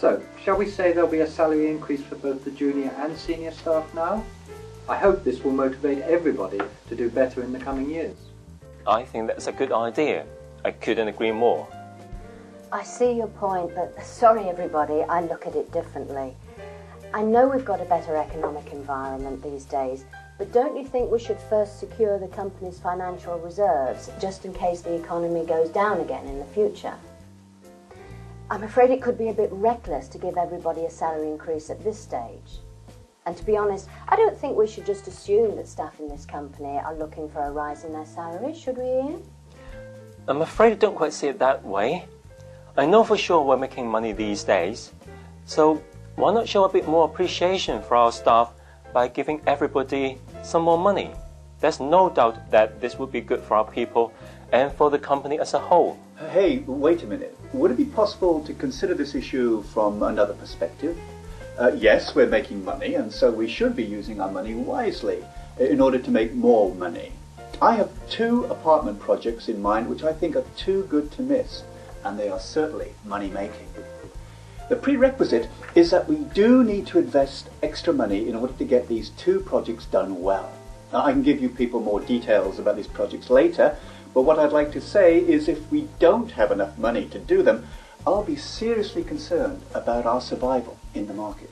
So, shall we say there'll be a salary increase for both the junior and senior staff now? I hope this will motivate everybody to do better in the coming years. I think that's a good idea. I couldn't agree more. I see your point, but sorry everybody, I look at it differently. I know we've got a better economic environment these days, but don't you think we should first secure the company's financial reserves just in case the economy goes down again in the future? I'm afraid it could be a bit reckless to give everybody a salary increase at this stage. And to be honest, I don't think we should just assume that staff in this company are looking for a rise in their salaries, should we, Ian? I'm afraid I don't quite see it that way. I know for sure we're making money these days, so why not show a bit more appreciation for our staff by giving everybody some more money? There's no doubt that this would be good for our people and for the company as a whole. Hey, wait a minute. Would it be possible to consider this issue from another perspective? Uh, yes, we're making money, and so we should be using our money wisely in order to make more money. I have two apartment projects in mind which I think are too good to miss, and they are certainly money making. The prerequisite is that we do need to invest extra money in order to get these two projects done well. Now, I can give you people more details about these projects later, but what I'd like to say is if we don't have enough money to do them, I'll be seriously concerned about our survival in the market.